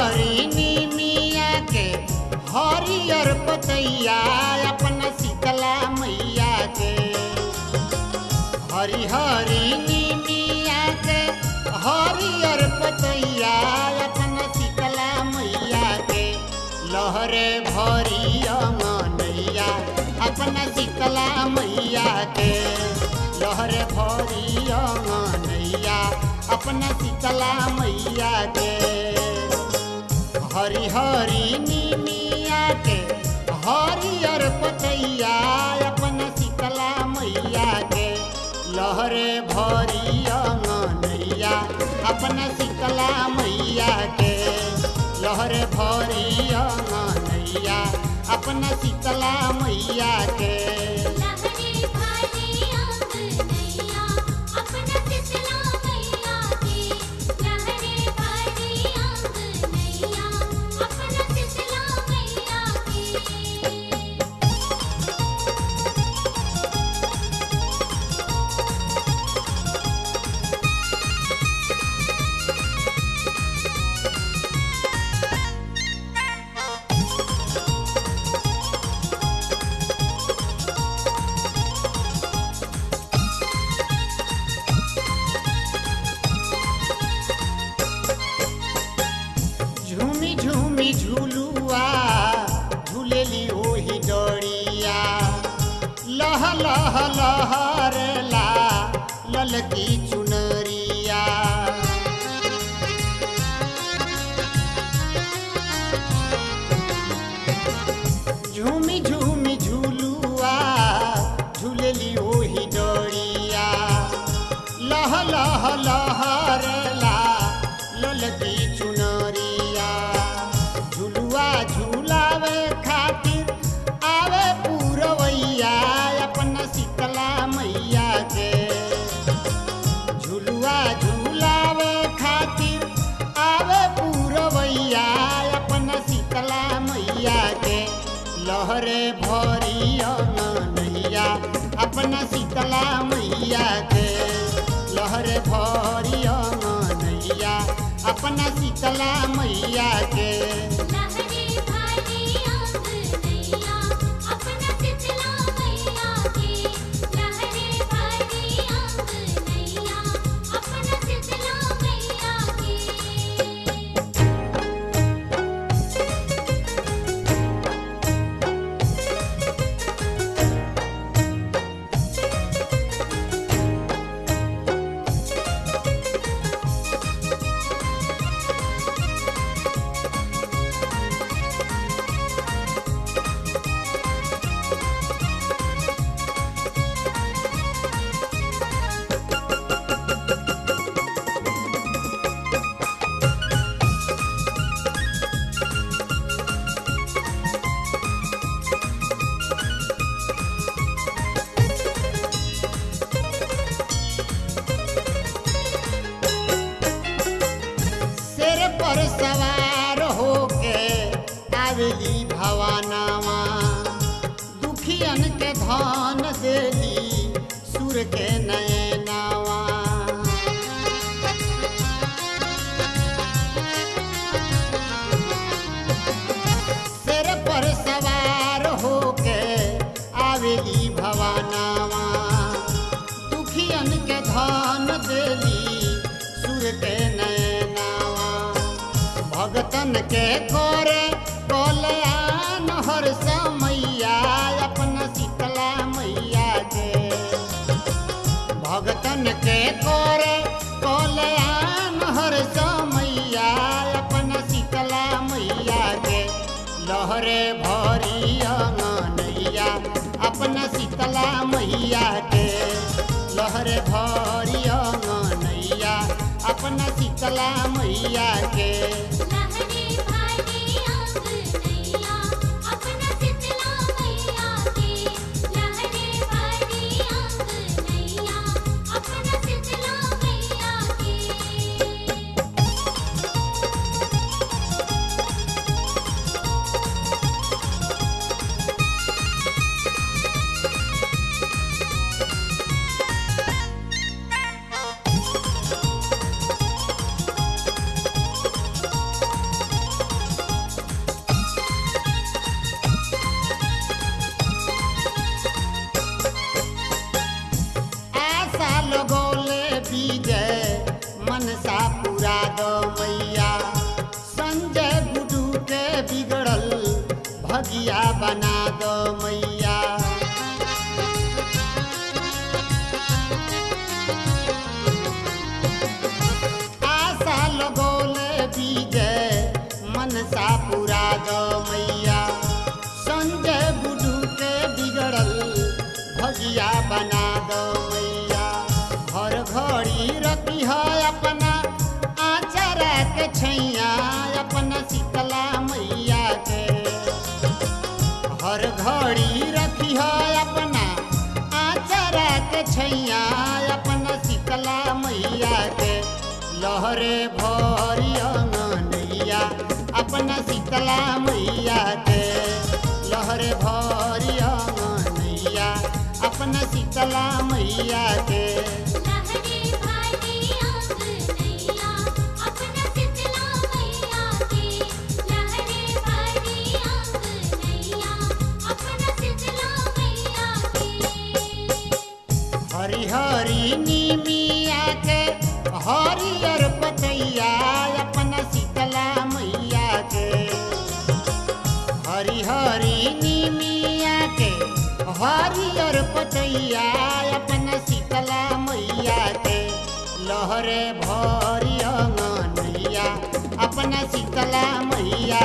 हरिनी मिया के हरियर पतैया अपना शीतला मैया के। हरि हरिनी मिया के हरियर पतैया अपना शीतला मैया के। लहरे भरी अंगनैया अपना शीतला मैया के। लहरे भरी अंगनैया अपना शीतला मैया के। हरि हरि निमिया के हरियर पतैया अपना शीतला मैया के लहरे भरी अंगनैया अपना शीतला मैया के लहरे भरी अंगनैया अपना शीतला मैया के We do love. लहरे भरी नैया अपना शीतला मैया के। लहरे भरी नैया अपना शीतला मैया के। आवेली भवानावा दुखियन के धन देली, सुर के नयनावा सिर पर सवार होके आवेली भवानावा दुखियन के धन देली, सुर के नैनावा भगतन के करे कल्याण हर समैया, अपना शीतला मैया के भगतन के करे कल्याण हर समैया, अपना शीतला मैया के लहरे भरी अंगनैया अपना शीतला मैया के लहरे भरी अंगनैया अपना शीतला मैया के भगिया बना दो मैया। आशा लगोले विजय मनसा पुरा दो मैया। संजय बुडू के बिगड़ल भगिया बना दो मैया। हर घड़ी रखी है अपना, आचरा के छैया, अपना शीतला लहरे भरी नैया अपना शीतला मैया के। लहरे भरिया नैया अपना शीतला मैया के। हरे भरिया अपना शीतला मैया